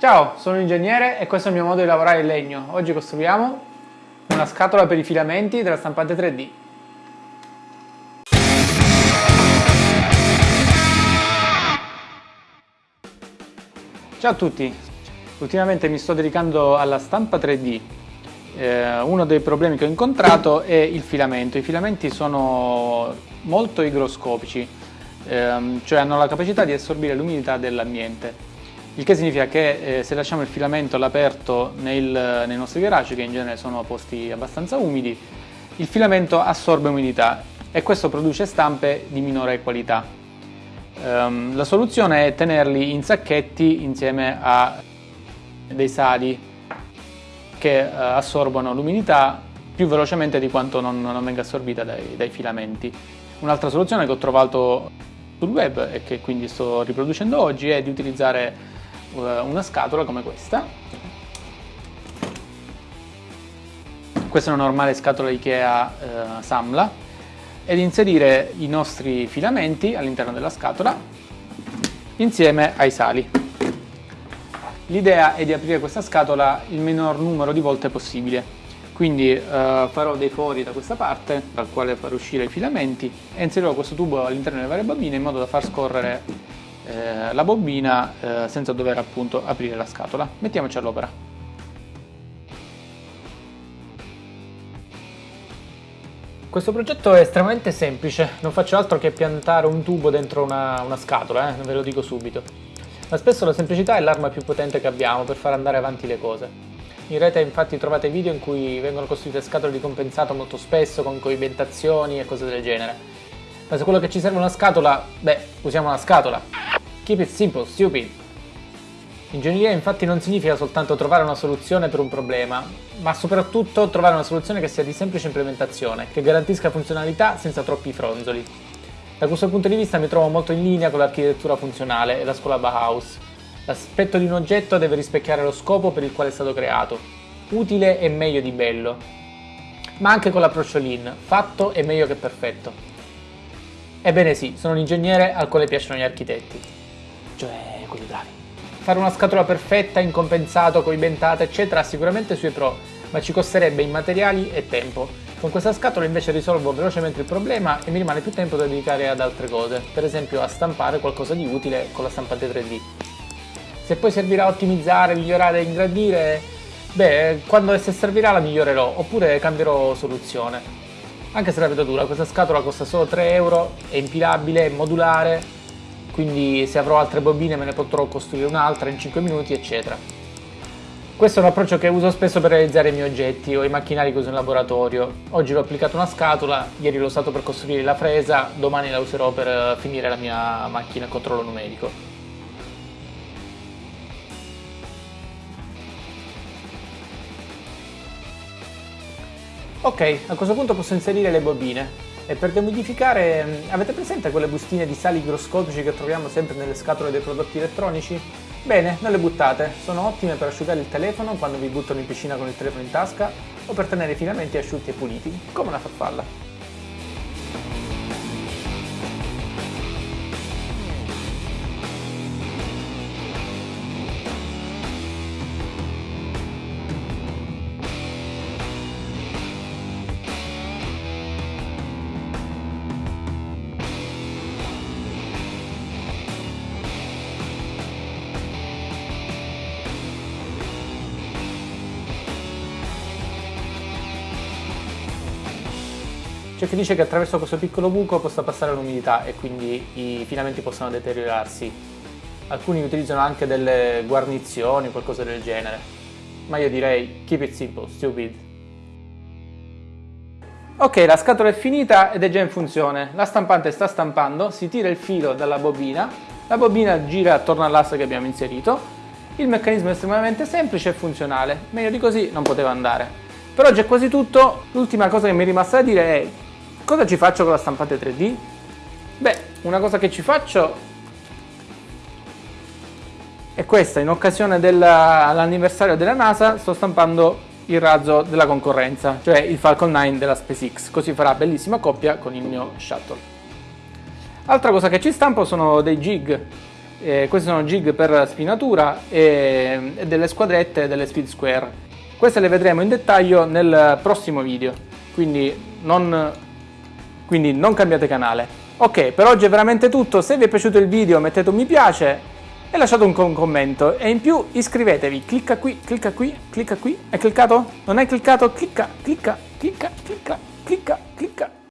Ciao, sono un ingegnere e questo è il mio modo di lavorare in legno. Oggi costruiamo una scatola per i filamenti della stampante 3D. Ciao a tutti, ultimamente mi sto dedicando alla stampa 3D. Eh, uno dei problemi che ho incontrato è il filamento. I filamenti sono molto igroscopici, ehm, cioè hanno la capacità di assorbire l'umidità dell'ambiente il che significa che eh, se lasciamo il filamento all'aperto nei nostri garage, che in genere sono posti abbastanza umidi, il filamento assorbe umidità e questo produce stampe di minore qualità. Um, la soluzione è tenerli in sacchetti insieme a dei sali che uh, assorbono l'umidità più velocemente di quanto non, non venga assorbita dai, dai filamenti. Un'altra soluzione che ho trovato sul web e che quindi sto riproducendo oggi è di utilizzare una scatola come questa. Questa è una normale scatola Ikea eh, Samla ed inserire i nostri filamenti all'interno della scatola insieme ai sali. L'idea è di aprire questa scatola il minor numero di volte possibile. Quindi eh, farò dei fori da questa parte, dal quale far uscire i filamenti, e inserirò questo tubo all'interno delle varie bambine in modo da far scorrere eh, la bobina eh, senza dover appunto aprire la scatola. Mettiamoci all'opera. Questo progetto è estremamente semplice, non faccio altro che piantare un tubo dentro una, una scatola, eh, ve lo dico subito. Ma spesso la semplicità è l'arma più potente che abbiamo per far andare avanti le cose. In rete infatti trovate video in cui vengono costruite scatole di compensato molto spesso con coibentazioni e cose del genere. Ma se quello che ci serve è una scatola, beh, usiamo una scatola. Keep it simple, stupid. Ingegneria infatti non significa soltanto trovare una soluzione per un problema, ma soprattutto trovare una soluzione che sia di semplice implementazione, che garantisca funzionalità senza troppi fronzoli. Da questo punto di vista mi trovo molto in linea con l'architettura funzionale e la scuola Bauhaus. L'aspetto di un oggetto deve rispecchiare lo scopo per il quale è stato creato, utile e meglio di bello. Ma anche con l'approccio Lean, fatto è meglio che perfetto. Ebbene sì, sono un ingegnere al quale piacciono gli architetti cioè quelli bravi. Fare una scatola perfetta, incompensato, coibentata, eccetera, ha sicuramente i suoi pro, ma ci costerebbe in materiali e tempo. Con questa scatola invece risolvo velocemente il problema e mi rimane più tempo da dedicare ad altre cose, per esempio a stampare qualcosa di utile con la stampante 3D. Se poi servirà a ottimizzare, migliorare e ingrandire, beh, quando essa servirà la migliorerò, oppure cambierò soluzione. Anche se la vedo dura, questa scatola costa solo 3 euro, è impilabile, è modulare, quindi se avrò altre bobine me ne potrò costruire un'altra in 5 minuti eccetera. Questo è un approccio che uso spesso per realizzare i miei oggetti o i macchinari che uso in laboratorio. Oggi l'ho applicato una scatola, ieri l'ho usato per costruire la fresa, domani la userò per eh, finire la mia macchina a controllo numerico. Ok, a questo punto posso inserire le bobine. E per dehumidificare, mm, avete presente quelle bustine di sali igroscopici che troviamo sempre nelle scatole dei prodotti elettronici? Bene, non le buttate, sono ottime per asciugare il telefono quando vi buttano in piscina con il telefono in tasca o per tenere i filamenti asciutti e puliti, come una farfalla. C'è chi dice che attraverso questo piccolo buco possa passare l'umidità e quindi i filamenti possono deteriorarsi. Alcuni utilizzano anche delle guarnizioni qualcosa del genere. Ma io direi keep it simple, stupid. Ok, la scatola è finita ed è già in funzione. La stampante sta stampando, si tira il filo dalla bobina, la bobina gira attorno all'asse che abbiamo inserito. Il meccanismo è estremamente semplice e funzionale, meglio di così non poteva andare. Per oggi è quasi tutto, l'ultima cosa che mi è rimasta da dire è Cosa ci faccio con la stampante 3D? Beh, una cosa che ci faccio è questa, in occasione dell'anniversario della NASA sto stampando il razzo della concorrenza, cioè il Falcon 9 della SpaceX, così farà bellissima coppia con il mio shuttle. Altra cosa che ci stampo sono dei jig, Eh, queste sono jig per spinatura e, e delle squadrette delle speed square. Queste le vedremo in dettaglio nel prossimo video, quindi non, quindi non cambiate canale. Ok, per oggi è veramente tutto, se vi è piaciuto il video mettete un mi piace e lasciate un commento e in più iscrivetevi, clicca qui, clicca qui, clicca qui, hai cliccato? Non hai cliccato? Clicca, clicca, clicca, clicca, clicca, clicca.